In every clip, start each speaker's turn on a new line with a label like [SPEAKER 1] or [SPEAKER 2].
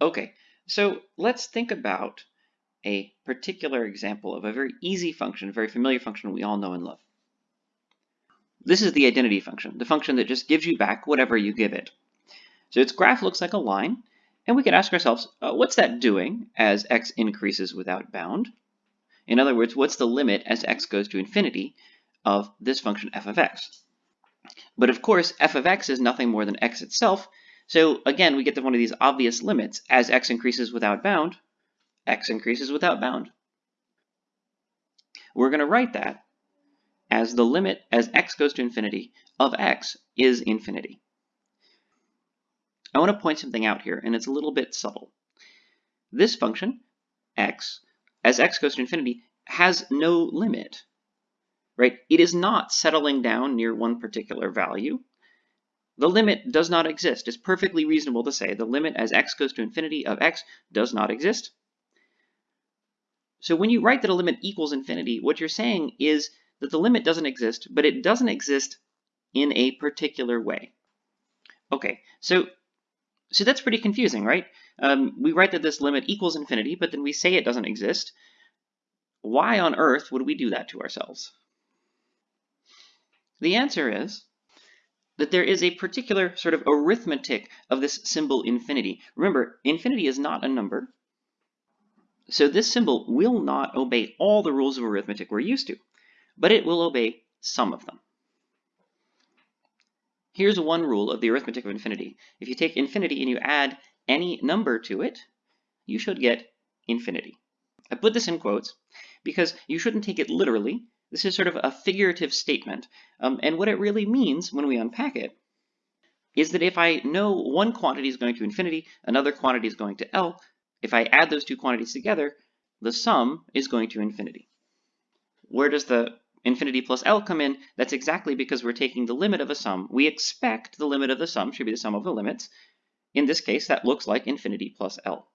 [SPEAKER 1] Okay, so let's think about a particular example of a very easy function, a very familiar function we all know and love. This is the identity function, the function that just gives you back whatever you give it. So its graph looks like a line, and we can ask ourselves, uh, what's that doing as x increases without bound? In other words, what's the limit as x goes to infinity of this function f of x? But of course, f of x is nothing more than x itself, so again, we get to one of these obvious limits. As x increases without bound, x increases without bound. We're going to write that as the limit as x goes to infinity of x is infinity. I want to point something out here, and it's a little bit subtle. This function, x, as x goes to infinity, has no limit, right? It is not settling down near one particular value. The limit does not exist. It's perfectly reasonable to say the limit as x goes to infinity of x does not exist. So when you write that a limit equals infinity, what you're saying is that the limit doesn't exist, but it doesn't exist in a particular way. Okay, so so that's pretty confusing, right? Um, we write that this limit equals infinity, but then we say it doesn't exist. Why on earth would we do that to ourselves? The answer is that there is a particular sort of arithmetic of this symbol infinity. Remember, infinity is not a number. So this symbol will not obey all the rules of arithmetic we're used to, but it will obey some of them. Here's one rule of the arithmetic of infinity. If you take infinity and you add any number to it, you should get infinity. I put this in quotes because you shouldn't take it literally. This is sort of a figurative statement. Um, and what it really means when we unpack it is that if I know one quantity is going to infinity, another quantity is going to L, if I add those two quantities together, the sum is going to infinity. Where does the infinity plus L come in? That's exactly because we're taking the limit of a sum. We expect the limit of the sum should be the sum of the limits. In this case, that looks like infinity plus L.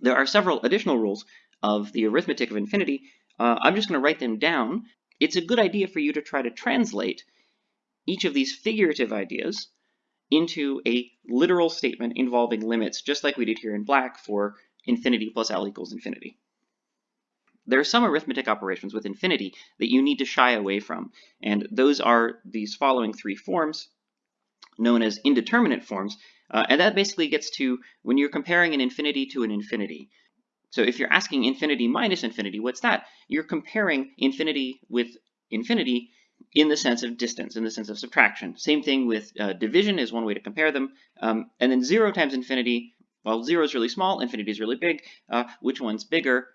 [SPEAKER 1] There are several additional rules of the arithmetic of infinity uh, I'm just going to write them down. It's a good idea for you to try to translate each of these figurative ideas into a literal statement involving limits, just like we did here in black for infinity plus L equals infinity. There are some arithmetic operations with infinity that you need to shy away from, and those are these following three forms, known as indeterminate forms, uh, and that basically gets to when you're comparing an infinity to an infinity. So if you're asking infinity minus infinity, what's that? You're comparing infinity with infinity in the sense of distance, in the sense of subtraction. Same thing with uh, division is one way to compare them. Um, and then 0 times infinity, well, 0 is really small, infinity is really big. Uh, which one's bigger?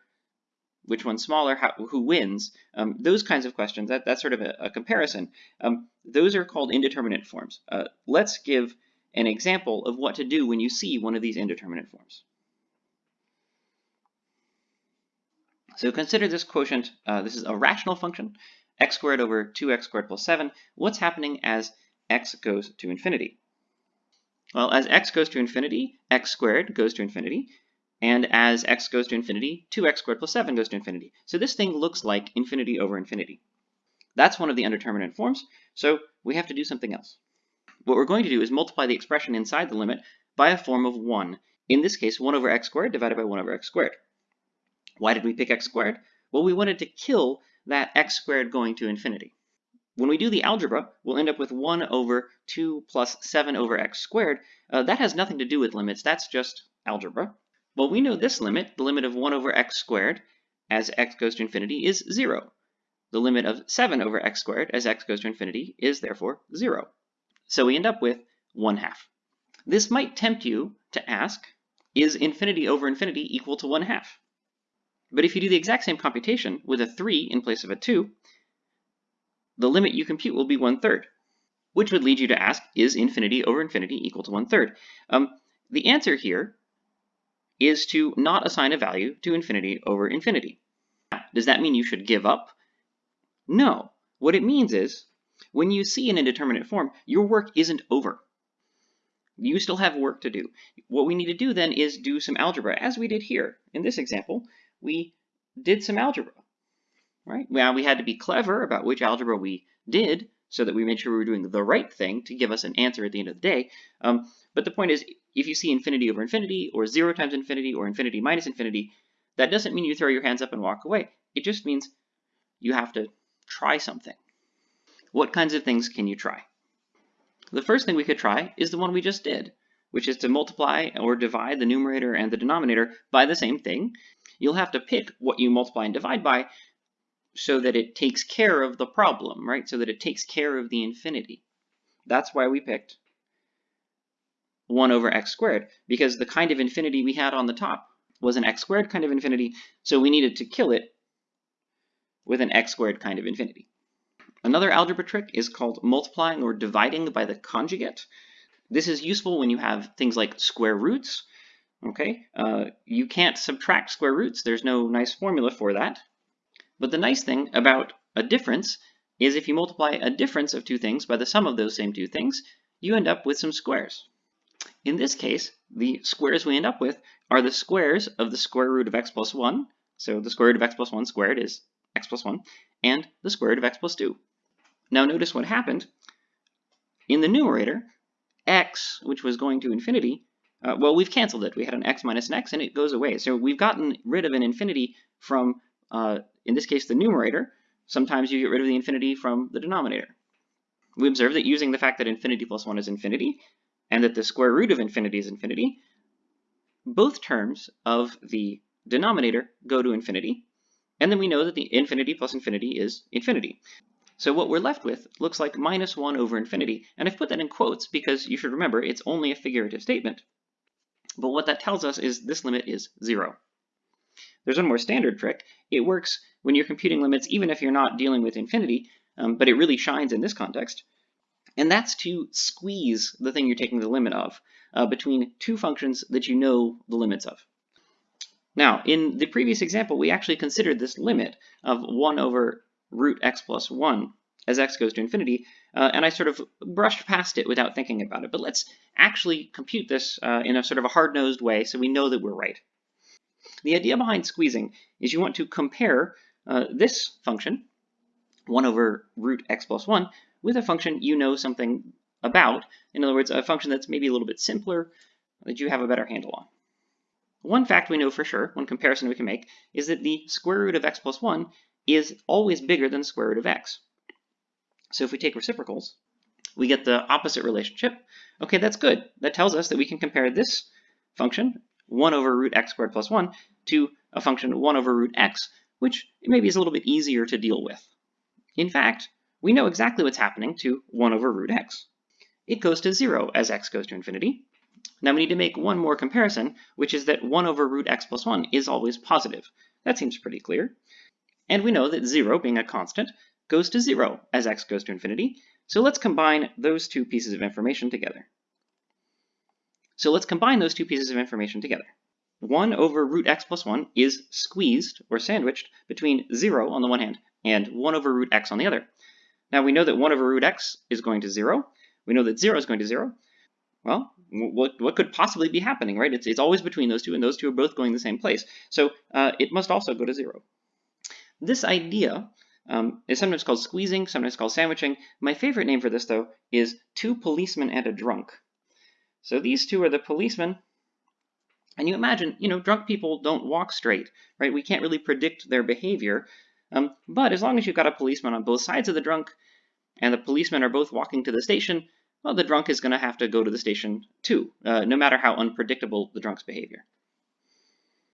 [SPEAKER 1] Which one's smaller? How, who wins? Um, those kinds of questions, that, that's sort of a, a comparison. Um, those are called indeterminate forms. Uh, let's give an example of what to do when you see one of these indeterminate forms. So consider this quotient, uh, this is a rational function, x squared over 2x squared plus 7. What's happening as x goes to infinity? Well, as x goes to infinity, x squared goes to infinity, and as x goes to infinity, 2x squared plus 7 goes to infinity. So this thing looks like infinity over infinity. That's one of the indeterminate forms, so we have to do something else. What we're going to do is multiply the expression inside the limit by a form of 1. In this case, 1 over x squared divided by 1 over x squared. Why did we pick x squared? Well, we wanted to kill that x squared going to infinity. When we do the algebra, we'll end up with 1 over 2 plus 7 over x squared. Uh, that has nothing to do with limits, that's just algebra. Well, we know this limit, the limit of 1 over x squared as x goes to infinity is 0. The limit of 7 over x squared as x goes to infinity is therefore 0. So we end up with 1 half. This might tempt you to ask, is infinity over infinity equal to 1 half? But if you do the exact same computation with a 3 in place of a 2, the limit you compute will be 1 third, which would lead you to ask, is infinity over infinity equal to 1 third? Um, the answer here is to not assign a value to infinity over infinity. Does that mean you should give up? No. What it means is, when you see an indeterminate form, your work isn't over. You still have work to do. What we need to do then is do some algebra, as we did here. In this example, we did some algebra, right? Well, we had to be clever about which algebra we did so that we made sure we were doing the right thing to give us an answer at the end of the day. Um, but the point is, if you see infinity over infinity, or 0 times infinity, or infinity minus infinity, that doesn't mean you throw your hands up and walk away. It just means you have to try something. What kinds of things can you try? The first thing we could try is the one we just did, which is to multiply or divide the numerator and the denominator by the same thing. You'll have to pick what you multiply and divide by so that it takes care of the problem, right? So that it takes care of the infinity. That's why we picked 1 over x squared, because the kind of infinity we had on the top was an x squared kind of infinity, so we needed to kill it with an x squared kind of infinity. Another algebra trick is called multiplying or dividing by the conjugate. This is useful when you have things like square roots. Okay, uh, you can't subtract square roots. There's no nice formula for that. But the nice thing about a difference is if you multiply a difference of two things by the sum of those same two things, you end up with some squares. In this case, the squares we end up with are the squares of the square root of x plus 1. So the square root of x plus 1 squared is x plus 1, and the square root of x plus 2. Now notice what happened. In the numerator, x, which was going to infinity, uh, well, we've canceled it. We had an x minus an x, and it goes away. So we've gotten rid of an infinity from, uh, in this case, the numerator. Sometimes you get rid of the infinity from the denominator. We observe that using the fact that infinity plus 1 is infinity, and that the square root of infinity is infinity, both terms of the denominator go to infinity, and then we know that the infinity plus infinity is infinity. So what we're left with looks like minus 1 over infinity, and I've put that in quotes because you should remember it's only a figurative statement. But what that tells us is this limit is 0. There's one more standard trick. It works when you're computing limits even if you're not dealing with infinity, um, but it really shines in this context. And that's to squeeze the thing you're taking the limit of uh, between two functions that you know the limits of. Now, in the previous example, we actually considered this limit of 1 over root x plus 1 as x goes to infinity, uh, and I sort of brushed past it without thinking about it. But let's actually compute this uh, in a sort of a hard-nosed way so we know that we're right. The idea behind squeezing is you want to compare uh, this function, 1 over root x plus 1, with a function you know something about. In other words, a function that's maybe a little bit simpler that you have a better handle on. One fact we know for sure, one comparison we can make, is that the square root of x plus 1 is always bigger than the square root of x. So if we take reciprocals, we get the opposite relationship. Okay, that's good. That tells us that we can compare this function, 1 over root x squared plus 1, to a function 1 over root x, which maybe is a little bit easier to deal with. In fact, we know exactly what's happening to 1 over root x. It goes to 0 as x goes to infinity. Now we need to make one more comparison, which is that 1 over root x plus 1 is always positive. That seems pretty clear. And we know that 0, being a constant, goes to 0 as x goes to infinity. So let's combine those two pieces of information together. So let's combine those two pieces of information together. 1 over root x plus 1 is squeezed, or sandwiched, between 0 on the one hand and 1 over root x on the other. Now we know that 1 over root x is going to 0. We know that 0 is going to 0. Well, what, what could possibly be happening, right? It's, it's always between those two, and those two are both going the same place. So uh, it must also go to 0. This idea um, is sometimes called squeezing, sometimes called sandwiching. My favorite name for this, though, is two policemen and a drunk. So these two are the policemen, and you imagine, you know, drunk people don't walk straight, right? We can't really predict their behavior, um, but as long as you've got a policeman on both sides of the drunk, and the policemen are both walking to the station, well, the drunk is going to have to go to the station too, uh, no matter how unpredictable the drunk's behavior.